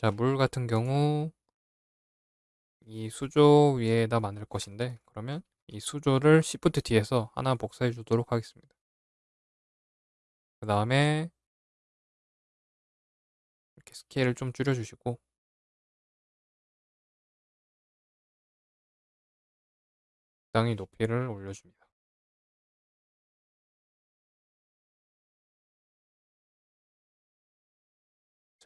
자, 물 같은 경우 이 수조 위에다 만들 것인데 그러면 이 수조를 Shift D에서 하나 복사해 주도록 하겠습니다. 그 다음에 이렇게 스케일을 좀 줄여 주시고 적당히 높이를 올려줍니다.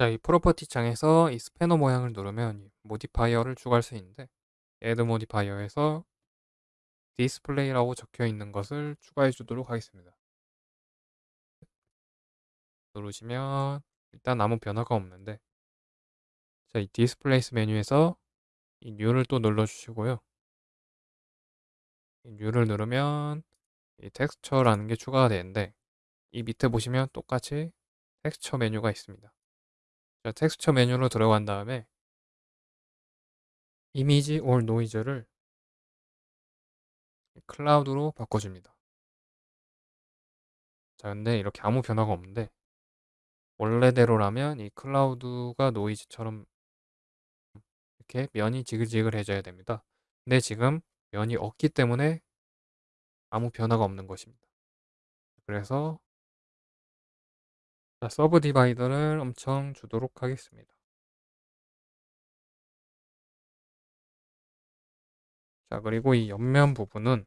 자, 이 property 창에서 이 스패너 모양을 누르면 modifier를 추가할 수 있는데 Add modifier에서 displace라고 적혀 있는 것을 추가해 주도록 하겠습니다. 누르시면 일단 아무 변화가 없는데 자, 이 displace 메뉴에서 이 new를 또 눌러 주시고요. 이 new를 누르면 이 texture라는 게 추가가 되는데 이 밑에 보시면 똑같이 텍스처 메뉴가 있습니다. 자, 텍스처 메뉴로 들어간 다음에 image or movie를 cloud로 바꿔줍니다. 자, 근데 이렇게 아무 변화가 없는데 원래대로라면 이 cloud가 noise처럼 이렇게 면이 지글지글해져야 됩니다. 근데 지금 면이 없기 때문에 아무 변화가 없는 것입니다. 그래서 자, subdivide를 엄청 주도록 하겠습니다. 자, 그리고 이 옆면 부분은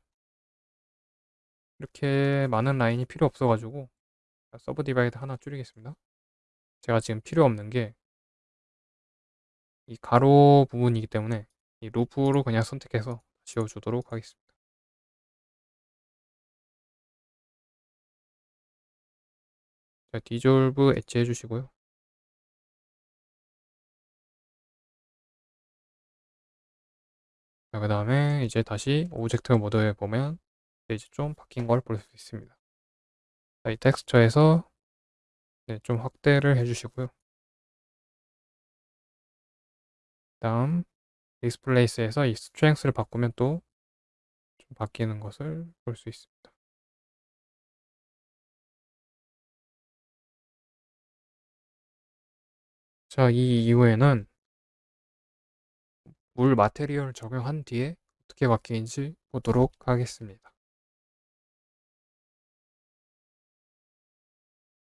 이렇게 많은 라인이 필요 없어가지고 subdivide 하나 줄이겠습니다. 제가 지금 필요 없는 게 이 가로 부분이기 때문에 이 loop로 그냥 선택해서 지워주도록 하겠습니다. 자, dissolve edge 해주시고요. 자, 그 다음에 이제 다시 object mode에 보면 이제 좀 바뀐 걸 볼 수 있습니다. 자, 이 텍스처에서 네, 좀 확대를 해주시고요. 다음 displace에서 이 strength를 바꾸면 또 좀 바뀌는 것을 볼 수 있습니다. 자, 이 이후에는 물 material 적용한 뒤에 어떻게 바뀌는지 보도록 하겠습니다.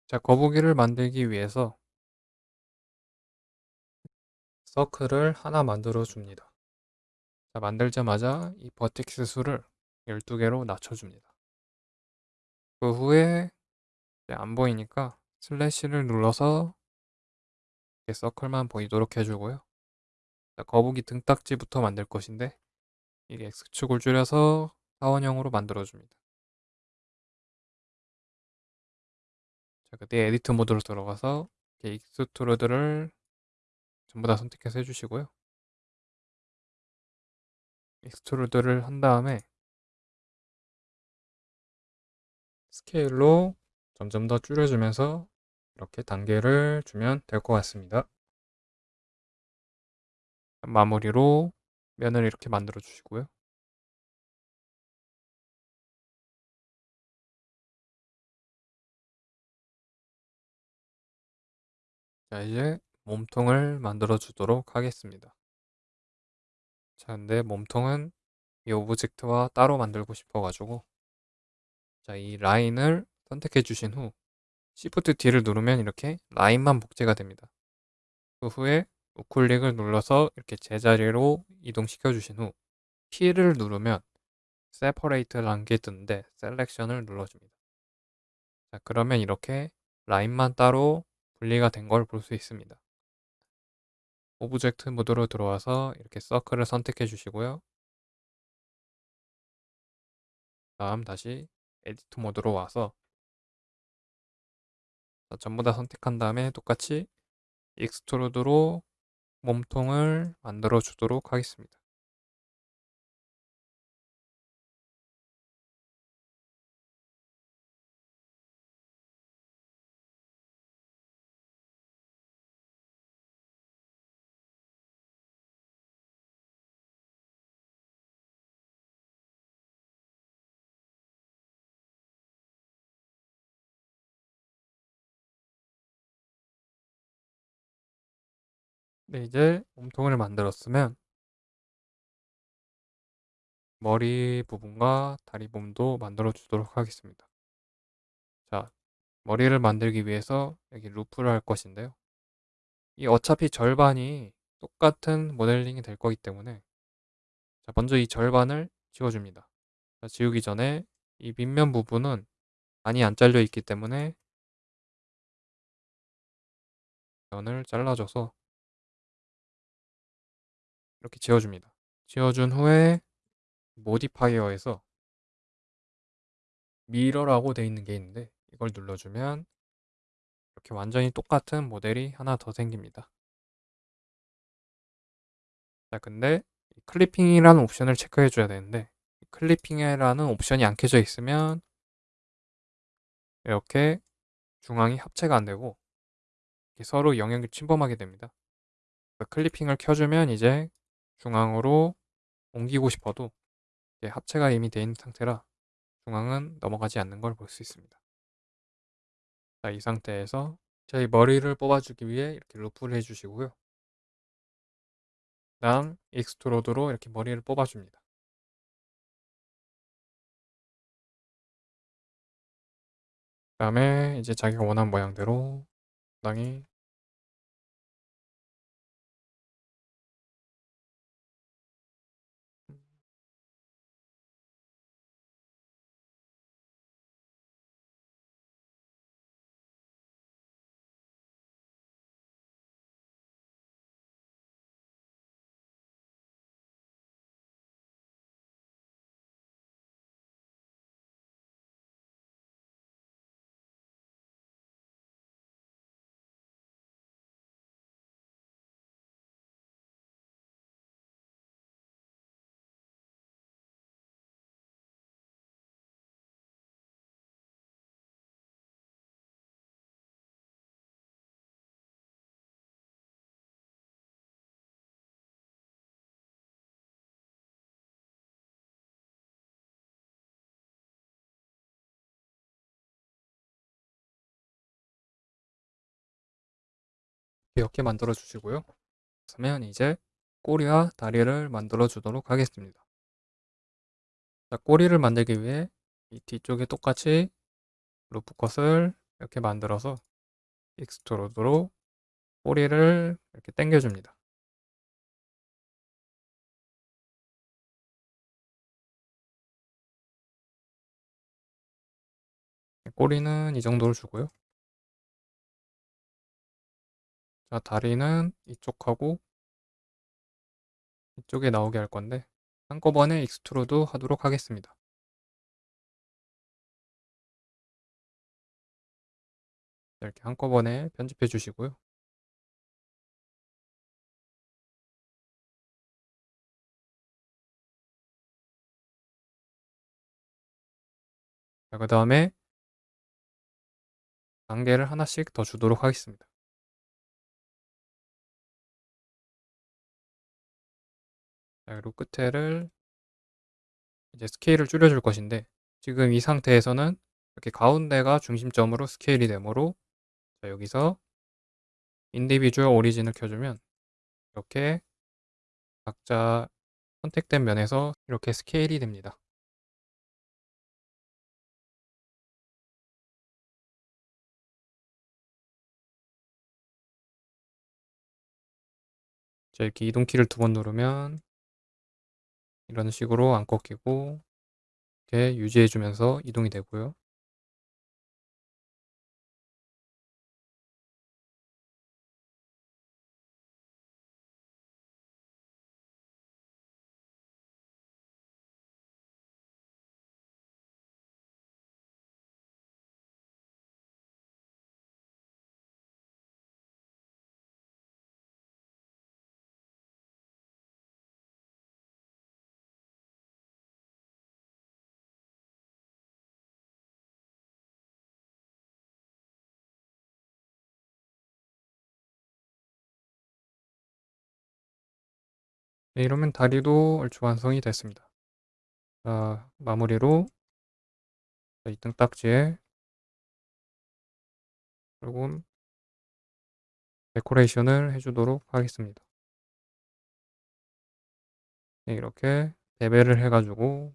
자, 거북이를 만들기 위해서 서클을 하나 만들어 줍니다. 자, 만들자마자 이 버텍스 수를 12개로 낮춰줍니다. 그 후에 안 보이니까 슬래시를 눌러서 서클만 보이도록 해주고요. 자, 거북이 등딱지부터 만들 것인데 이게 X축을 줄여서 사원형으로 만들어줍니다. 자, 그때 edit mode로 들어가서 extrude를 전부 다 선택해서 해주시고요. extrude를 한 다음에 스케일로 점점 더 줄여주면서 이렇게 단계를 주면 될 것 같습니다. 마무리로 면을 이렇게 만들어 주시고요. 자, 이제 몸통을 만들어 주도록 하겠습니다. 자, 근데 몸통은 이 object와 따로 만들고 싶어 가지고 자, 이 라인을 선택해 주신 후 Shift D를 누르면 이렇게 라인만 복제가 됩니다. 그 후에 우클릭을 눌러서 이렇게 제자리로 이동시켜 주신 후 키를 누르면 Separate라는 게 뜨는데 selection을 눌러줍니다. 자, 그러면 이렇게 라인만 따로 분리가 된 걸 볼 수 있습니다. object mode로 들어와서 이렇게 circle을 선택해 주시고요. 다음 다시 edit mode로 와서 전부 다 선택한 다음에 똑같이 extrude로 몸통을 만들어 주도록 하겠습니다. 네 이제 몸통을 만들었으면 머리 부분과 다리 부분도 만들어 주도록 하겠습니다. 자 머리를 만들기 위해서 여기 루프를 할 것인데요. 이 어차피 절반이 똑같은 모델링이 될 거기 때문에 자 먼저 이 절반을 지워 줍니다. 자 지우기 전에 이 밑면 부분은 많이 안 잘려 있기 때문에 면을 잘라 줘서 이렇게 지워 줍니다. 지워 준 후에 modifier에서 mirror라고 되어 있는 게 있는데 이걸 눌러 주면 이렇게 완전히 똑같은 모델이 하나 더 생깁니다. 자 근데 clipping이라는 옵션을 체크해 줘야 되는데 clipping이라는 옵션이 안 켜져 있으면 이렇게 중앙이 합체가 안 되고 서로 영역을 침범하게 됩니다. clipping을 켜주면 이제 중앙으로 옮기고 싶어도 합체가 이미 되어 있는 상태라 중앙은 넘어가지 않는 걸 볼 수 있습니다. 자, 이 상태에서 저희 머리를 뽑아주기 위해 이렇게 loop를 해주시고요. 다음 extrude로 이렇게 머리를 뽑아줍니다. 그 다음에 이제 자기가 원하는 모양대로 적당히 이렇게 만들어 주시고요. 그러면 이제 꼬리와 다리를 만들어 주도록 하겠습니다. 자, 꼬리를 만들기 위해 이 뒤쪽에 똑같이 loop cut을 이렇게 만들어서 extrude로 꼬리를 이렇게 당겨줍니다. 꼬리는 이 정도로 주고요. 자, 다리는 이쪽하고 이쪽에 나오게 할 건데 한꺼번에 extrude 하도록 하겠습니다. 이렇게 한꺼번에 편집해 주시고요. 그 다음에 단계를 하나씩 더 주도록 하겠습니다. 자, 그리고 끝에를 이제 스케일을 줄여줄 것인데 지금 이 상태에서는 이렇게 가운데가 중심점으로 스케일이 되므로 자, 여기서 individual origin을 켜주면 이렇게 각자 선택된 면에서 이렇게 스케일이 됩니다. 자, 이렇게 이동키를 두 번 누르면 이런 식으로 안 꺾이고 이렇게 유지해 주면서 이동이 되고요. 네, 이러면 다리도 얼추 완성이 됐습니다. 자, 마무리로 이 등딱지에 조금 데코레이션을 해주도록 하겠습니다. 네, 이렇게 베벨을 해가지고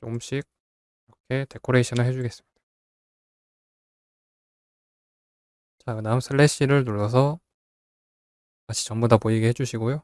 조금씩 이렇게 데코레이션을 해주겠습니다. 자, 그 다음 슬래시를 눌러서 다시 전부 다 보이게 해주시고요.